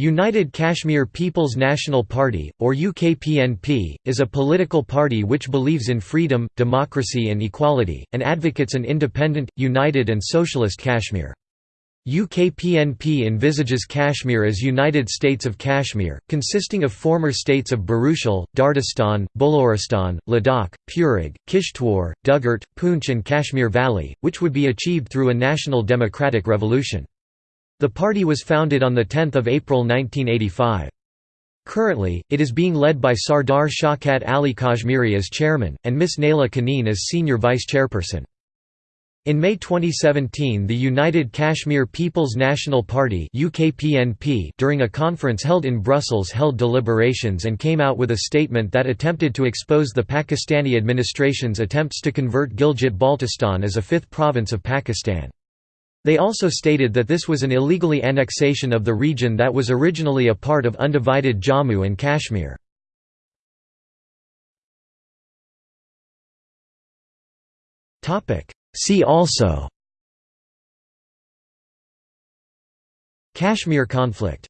United Kashmir People's National Party, or UKPNP, is a political party which believes in freedom, democracy and equality, and advocates an independent, united and socialist Kashmir. UKPNP envisages Kashmir as United States of Kashmir, consisting of former states of Baruchal, Dardistan, Boloristan, Ladakh, Purig, Kishtwar, Dugart, Poonch and Kashmir Valley, which would be achieved through a national democratic revolution. The party was founded on 10 April 1985. Currently, it is being led by Sardar Shaukat Ali Kashmiri as chairman, and Miss Naila Kaneen as senior vice chairperson. In May 2017 the United Kashmir People's National Party during a conference held in Brussels held deliberations and came out with a statement that attempted to expose the Pakistani administration's attempts to convert Gilgit-Baltistan as a fifth province of Pakistan. They also stated that this was an illegally annexation of the region that was originally a part of undivided Jammu and Kashmir. See also Kashmir conflict